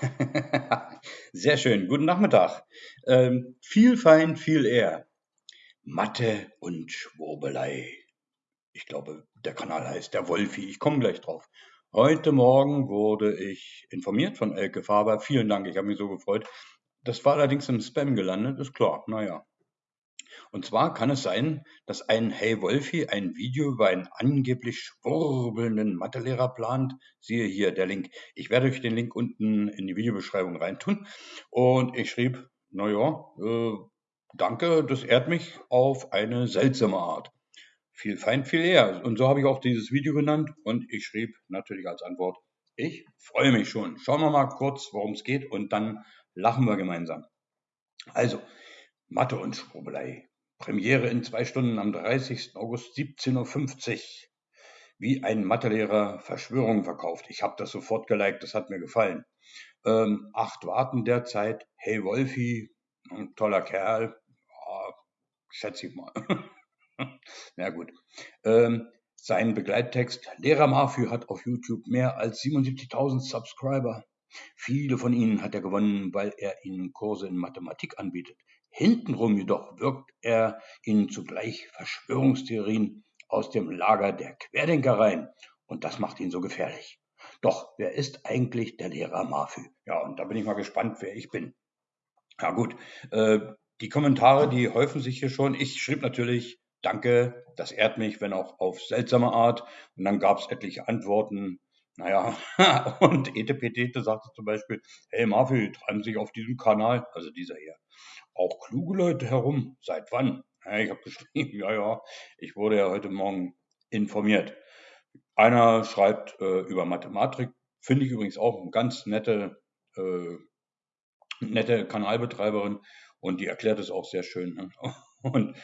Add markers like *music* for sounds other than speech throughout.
*laughs* Sehr schön. Guten Nachmittag. Ähm, viel fein, viel eher. Mathe und Schwurbelei. Ich glaube, der Kanal heißt der Wolfi. Ich komme gleich drauf. Heute Morgen wurde ich informiert von Elke Faber. Vielen Dank, ich habe mich so gefreut. Das war allerdings im Spam gelandet, ist klar. Naja. Und zwar kann es sein, dass ein Hey Wolfi ein Video über einen angeblich schwurbelnden Mathelehrer plant. Siehe hier der Link. Ich werde euch den Link unten in die Videobeschreibung reintun. Und ich schrieb, naja, äh, danke, das ehrt mich auf eine seltsame Art. Viel fein, viel eher. Und so habe ich auch dieses Video genannt. Und ich schrieb natürlich als Antwort, ich freue mich schon. Schauen wir mal kurz, worum es geht und dann lachen wir gemeinsam. Also, Mathe und Schwurbelei. Premiere in zwei Stunden am 30. August 17.50 Uhr. Wie ein Mathelehrer Verschwörungen verkauft. Ich habe das sofort geliked, das hat mir gefallen. Ähm, acht warten derzeit. Hey Wolfi, ein toller Kerl. Ja, schätze ich mal. *laughs* Na gut. Ähm, sein Begleittext. Lehrer Mafü hat auf YouTube mehr als 77.000 Subscriber. Viele von ihnen hat er gewonnen, weil er ihnen Kurse in Mathematik anbietet. Hintenrum jedoch wirkt er ihnen zugleich Verschwörungstheorien aus dem Lager der Querdenker rein. Und das macht ihn so gefährlich. Doch, wer ist eigentlich der Lehrer Mafü? Ja, und da bin ich mal gespannt, wer ich bin. Ja gut, äh, die Kommentare, die häufen sich hier schon. Ich schrieb natürlich, danke, das ehrt mich, wenn auch auf seltsame Art. Und dann gab es etliche Antworten. Naja, *laughs* und Etepetete sagte zum Beispiel, hey Mafü, treiben sich auf diesem Kanal, also dieser hier, auch kluge Leute herum. Seit wann? Ja, ich habe *laughs* geschrieben, ja, ja, ich wurde ja heute Morgen informiert. Einer schreibt äh, über Mathematik, finde ich übrigens auch eine ganz nette, äh, nette Kanalbetreiberin und die erklärt es auch sehr schön. Ne? *laughs* Und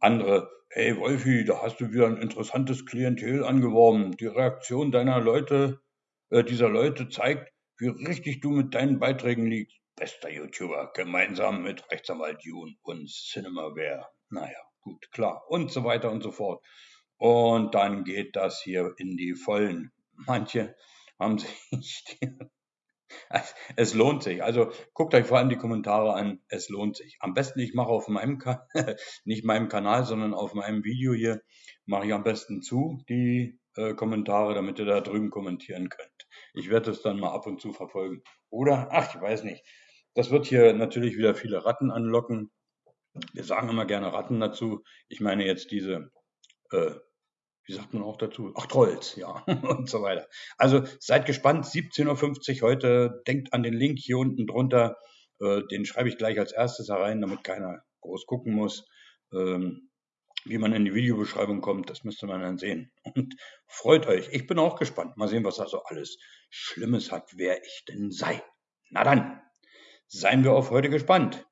andere, hey Wolfi, da hast du wieder ein interessantes Klientel angeworben. Die Reaktion deiner Leute, äh, dieser Leute zeigt, wie richtig du mit deinen Beiträgen liegst bester YouTuber, gemeinsam mit Rechtsanwalt Jun und Cinemaware. Naja, gut, klar. Und so weiter und so fort. Und dann geht das hier in die Vollen. Manche haben *laughs* sich. *laughs* es lohnt sich. Also guckt euch vor allem die Kommentare an. Es lohnt sich. Am besten, ich mache auf meinem Kanal, *laughs* nicht meinem Kanal, sondern auf meinem Video hier, mache ich am besten zu die äh, Kommentare, damit ihr da drüben kommentieren könnt. Ich werde es dann mal ab und zu verfolgen. Oder, ach, ich weiß nicht. Das wird hier natürlich wieder viele Ratten anlocken. Wir sagen immer gerne Ratten dazu. Ich meine jetzt diese, äh, wie sagt man auch dazu? Ach, Trolls, ja, *laughs* und so weiter. Also seid gespannt, 17.50 Uhr heute. Denkt an den Link hier unten drunter. Äh, den schreibe ich gleich als erstes herein, damit keiner groß gucken muss. Ähm, wie man in die Videobeschreibung kommt, das müsste man dann sehen. Und freut euch. Ich bin auch gespannt. Mal sehen, was da so alles Schlimmes hat, wer ich denn sei. Na dann. Seien wir auf heute gespannt.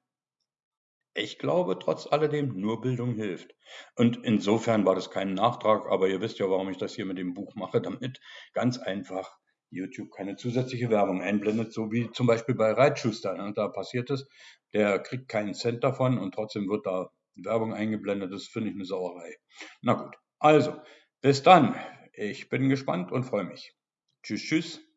Ich glaube trotz alledem, nur Bildung hilft. Und insofern war das kein Nachtrag, aber ihr wisst ja, warum ich das hier mit dem Buch mache, damit ganz einfach YouTube keine zusätzliche Werbung einblendet, so wie zum Beispiel bei Reitschuster. Ne? Da passiert es, der kriegt keinen Cent davon und trotzdem wird da Werbung eingeblendet. Das finde ich eine Sauerei. Na gut, also, bis dann. Ich bin gespannt und freue mich. Tschüss, tschüss.